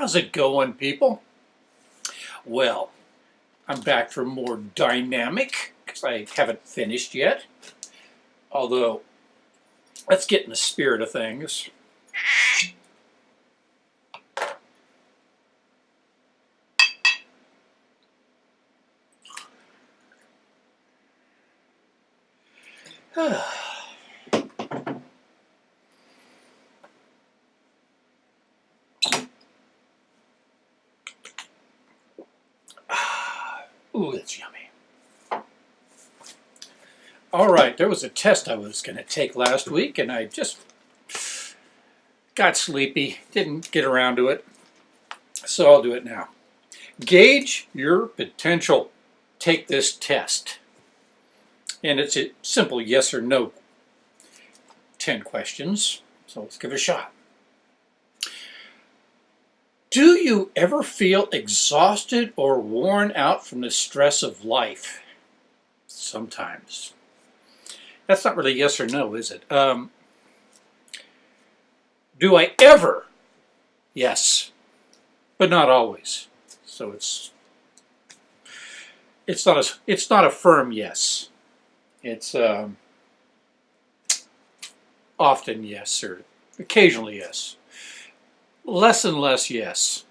How's it going, people? Well, I'm back for more Dianetics, because I haven't finished yet. Although, let's get in the spirit of things. Ooh, that's yummy. All right, there was a test I was going to take last week, and I just got sleepy, didn't get around to it, so I'll do it now. Gauge your potential. Take this test. And it's a simple yes or no 10 questions, so let's give it a shot. Do you ever feel exhausted or worn out from the stress of life? Sometimes. That's not really yes or no, is it? Um, do I ever? Yes, but not always. So it's it's not a it's not a firm yes. It's um, often yes or occasionally yes. Less and less yes.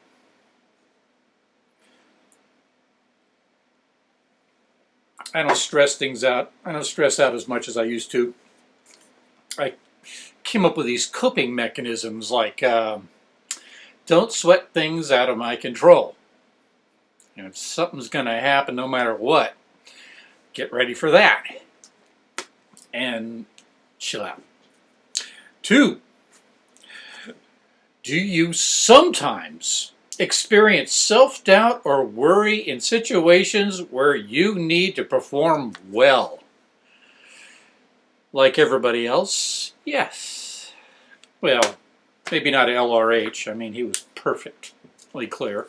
I don't stress things out. I don't stress out as much as I used to. I came up with these coping mechanisms like um, don't sweat things out of my control. You know, if something's going to happen no matter what, get ready for that. And chill out. Two, do you sometimes experience self-doubt or worry in situations where you need to perform well? Like everybody else, yes. Well, maybe not LRH. I mean, he was perfectly clear.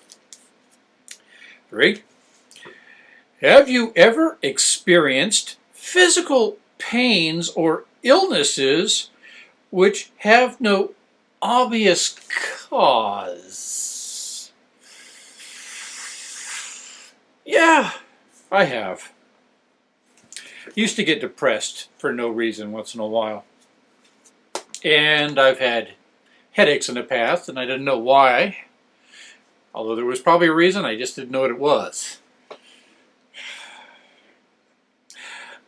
Three, have you ever experienced physical pains or illnesses which have no obvious cause. Yeah, I have. Used to get depressed for no reason once in a while. And I've had headaches in the past and I didn't know why. Although there was probably a reason, I just didn't know what it was.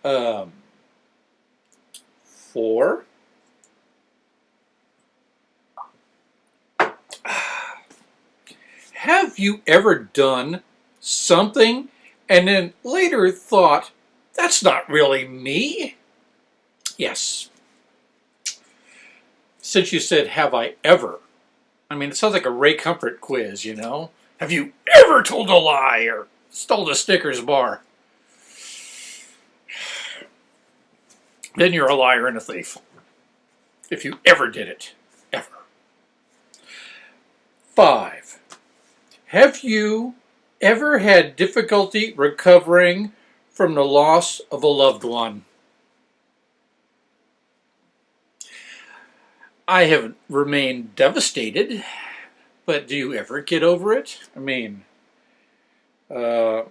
Um, four. Have you ever done something and then later thought, that's not really me? Yes. Since you said, have I ever? I mean, it sounds like a Ray Comfort quiz, you know? Have you ever told a lie or stole a Snickers bar? Then you're a liar and a thief. If you ever did it. Ever. Five. Have you ever had difficulty recovering from the loss of a loved one? I have remained devastated, but do you ever get over it? I mean, uh,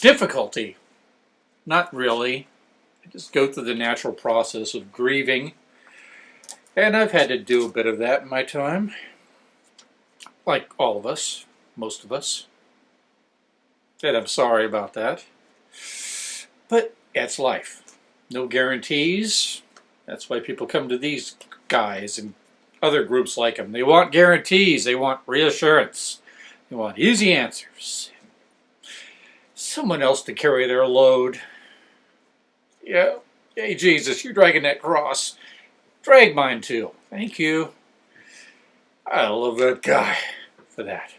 difficulty, not really. I just go through the natural process of grieving, and I've had to do a bit of that in my time like all of us, most of us. And I'm sorry about that. But that's life. No guarantees. That's why people come to these guys and other groups like them. They want guarantees. They want reassurance. They want easy answers. Someone else to carry their load. Yeah. Hey, Jesus, you're dragging that cross. Drag mine too. Thank you. I love that guy for that.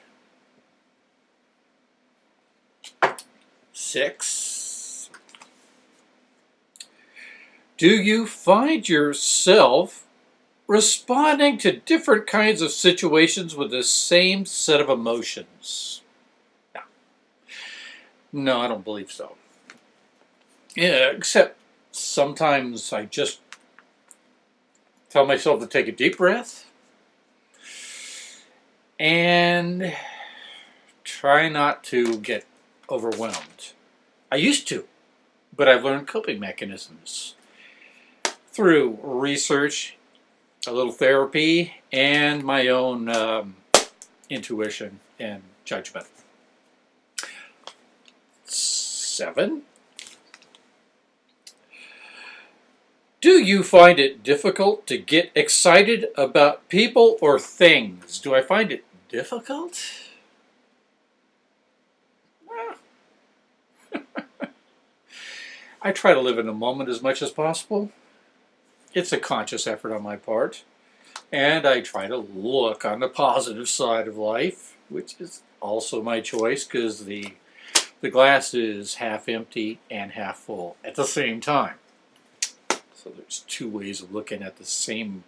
Six. Do you find yourself responding to different kinds of situations with the same set of emotions? No. No, I don't believe so. Yeah, except sometimes I just tell myself to take a deep breath and try not to get overwhelmed. I used to, but I've learned coping mechanisms through research, a little therapy, and my own um, intuition and judgment. Seven. Do you find it difficult to get excited about people or things? Do I find it difficult? I try to live in the moment as much as possible. It's a conscious effort on my part. And I try to look on the positive side of life, which is also my choice because the, the glass is half empty and half full at the same time. So there's two ways of looking at the same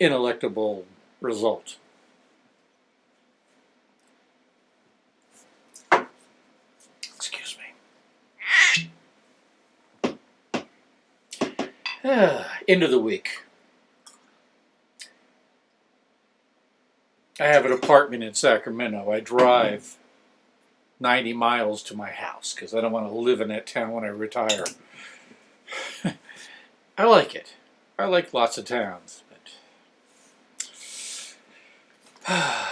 ineluctable result. Excuse me. End of the week. I have an apartment in Sacramento. I drive 90 miles to my house because I don't want to live in that town when I retire. I like it. I like lots of towns, but I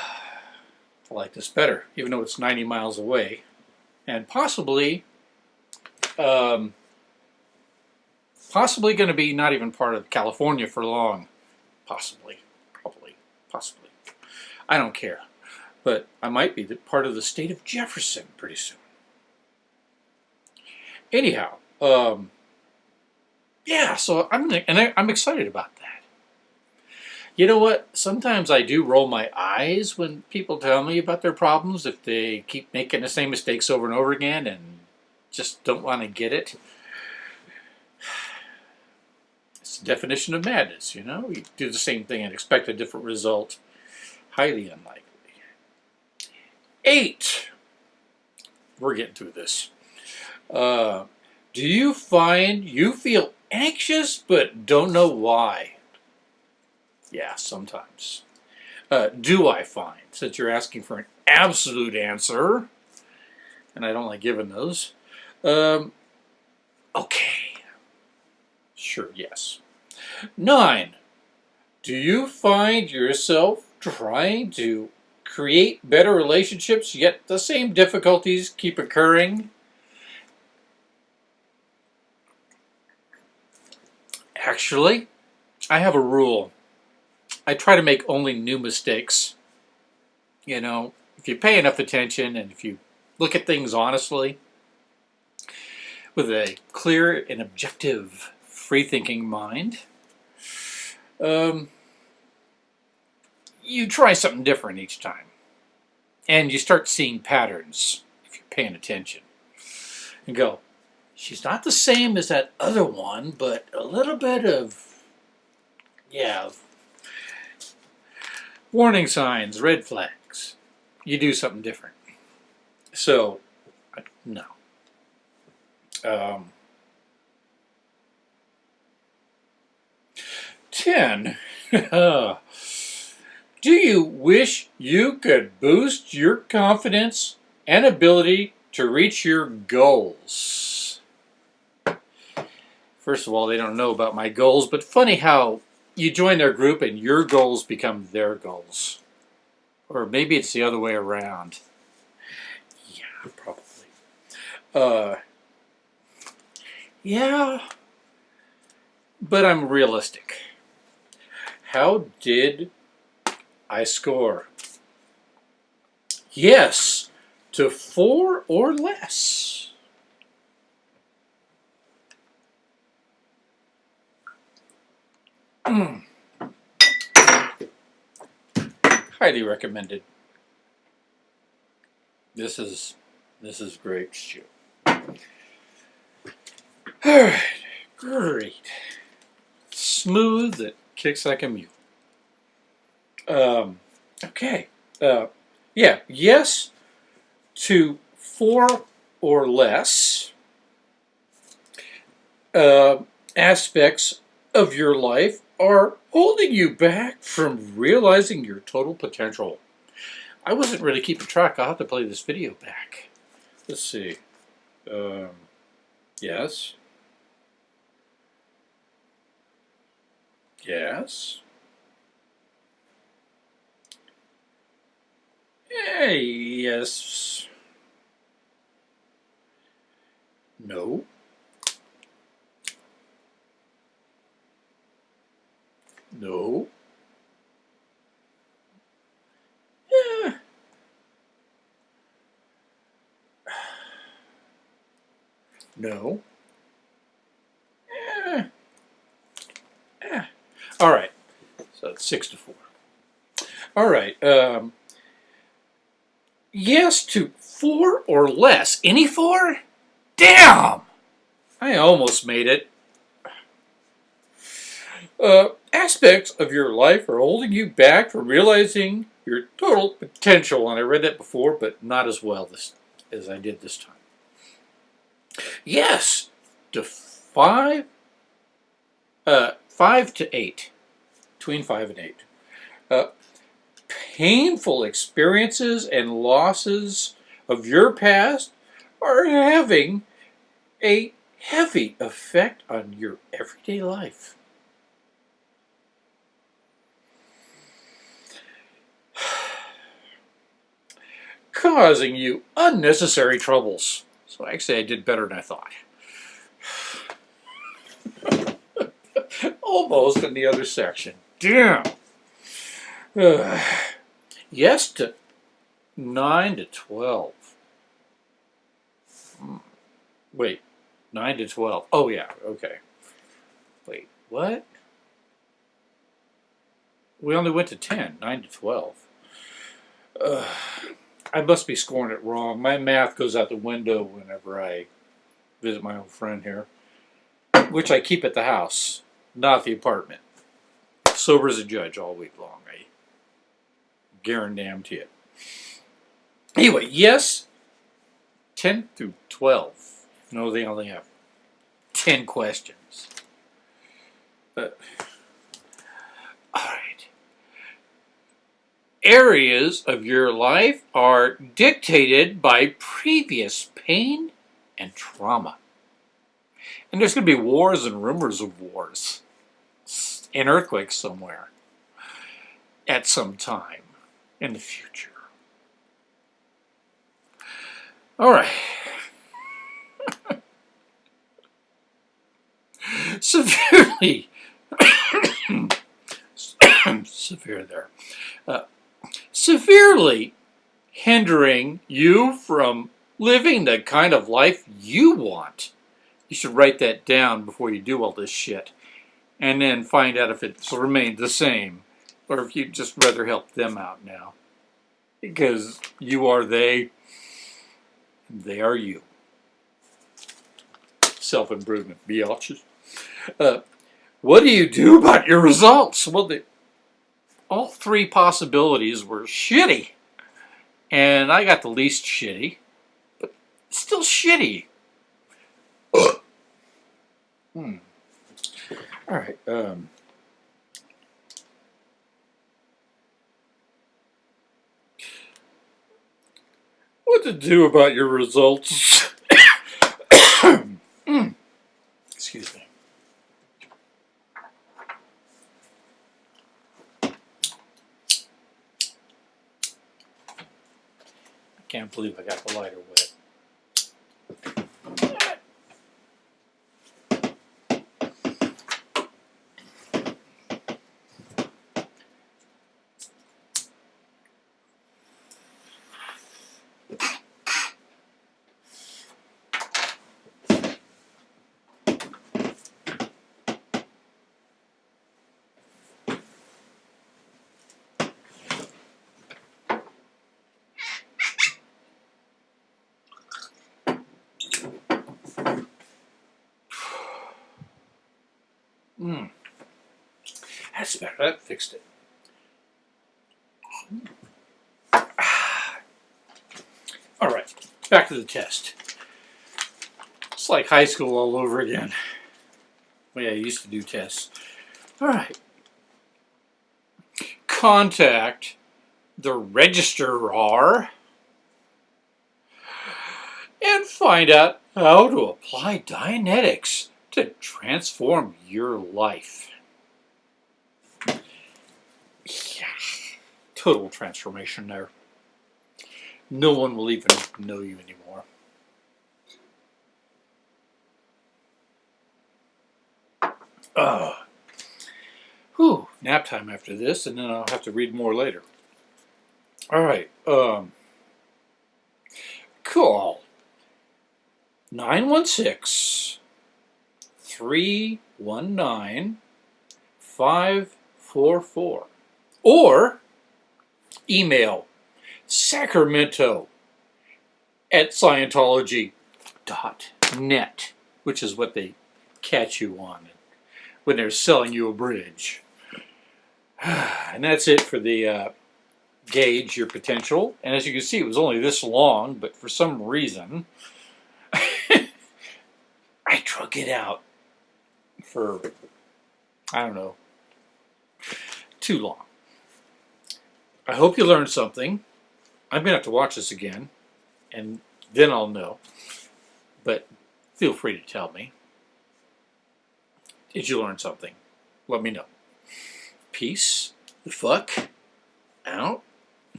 like this better, even though it's 90 miles away, and possibly, um, possibly going to be not even part of California for long. Possibly, probably, possibly. I don't care. But I might be part of the state of Jefferson pretty soon. Anyhow, um, yeah, so I'm and I, I'm excited about that. You know what? Sometimes I do roll my eyes when people tell me about their problems if they keep making the same mistakes over and over again and just don't want to get it. It's the definition of madness, you know? You do the same thing and expect a different result. Highly unlikely. Eight. We're getting through this. Uh, do you find you feel anxious but don't know why? Yeah, sometimes. Uh, do I find, since you're asking for an absolute answer, and I don't like giving those, um, okay. Sure, yes. Nine. Do you find yourself trying to create better relationships, yet the same difficulties keep occurring. Actually, I have a rule. I try to make only new mistakes. You know, if you pay enough attention and if you look at things honestly, with a clear and objective, free-thinking mind, um, you try something different each time. And you start seeing patterns if you're paying attention. And go, she's not the same as that other one, but a little bit of, yeah, warning signs, red flags. You do something different. So, no. Um, 10. Do you wish you could boost your confidence and ability to reach your goals? First of all, they don't know about my goals, but funny how you join their group and your goals become their goals. Or maybe it's the other way around. Yeah, probably. Uh, yeah, but I'm realistic. How did I score. Yes, to four or less. Mm. Highly recommended. This is this is great stew. All right, great. Smooth. It kicks like a mule. Um, okay. Uh, yeah, yes to four or less uh, aspects of your life are holding you back from realizing your total potential. I wasn't really keeping track. I'll have to play this video back. Let's see. Um, yes. Yes. Eh, yes. No. No. Yeah. No. All right. So it's six to four. All right. Um, yes to four or less. Any four? Damn! I almost made it. Uh, aspects of your life are holding you back from realizing your total potential. And I read that before, but not as well this, as I did this time. Yes, to five, uh, five to eight, between five and eight. Uh, painful experiences and losses of your past are having a heavy effect on your everyday life. Causing you unnecessary troubles. So actually I did better than I thought. Almost in the other section. Damn. Uh, yes to 9 to 12. Hmm. Wait, 9 to 12. Oh, yeah, okay. Wait, what? We only went to 10, 9 to 12. Uh, I must be scoring it wrong. My math goes out the window whenever I visit my old friend here, which I keep at the house, not the apartment. Sober as a judge all week long. I guarantee it. Anyway, yes, 10 through 12. No, they only have 10 questions. But, all right. Areas of your life are dictated by previous pain and trauma. And there's going to be wars and rumors of wars and earthquake somewhere at some time in the future. All right. Severely, severe there, uh, severely hindering you from living the kind of life you want. You should write that down before you do all this shit and then find out if it's remained the same or if you'd just rather help them out now. Because you are they, they are you. Self-improvement, biatches. Uh, what do you do about your results? Well, the, all three possibilities were shitty. And I got the least shitty, but still shitty. hmm. All right. Um, what to do about your results? Excuse me. I can't believe I got the lighter wet. Mm. That's better. That fixed it. All right, back to the test. It's like high school all over again. Well, yeah, I used to do tests. All right, contact the registrar and find out how to apply Dianetics to transform your life. Yeah, total transformation there. No one will even know you anymore. Uh, whew, nap time after this, and then I'll have to read more later. All right. Um, call 916 319 544 or email sacramento at scientology.net which is what they catch you on when they're selling you a bridge. And that's it for the uh, gauge your potential. And as you can see it was only this long but for some reason I drug it out for, I don't know, too long. I hope you learned something. I'm going to have to watch this again, and then I'll know. But feel free to tell me. Did you learn something? Let me know. Peace the fuck out.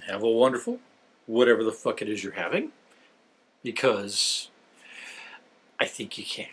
Have a wonderful, whatever the fuck it is you're having, because I think you can.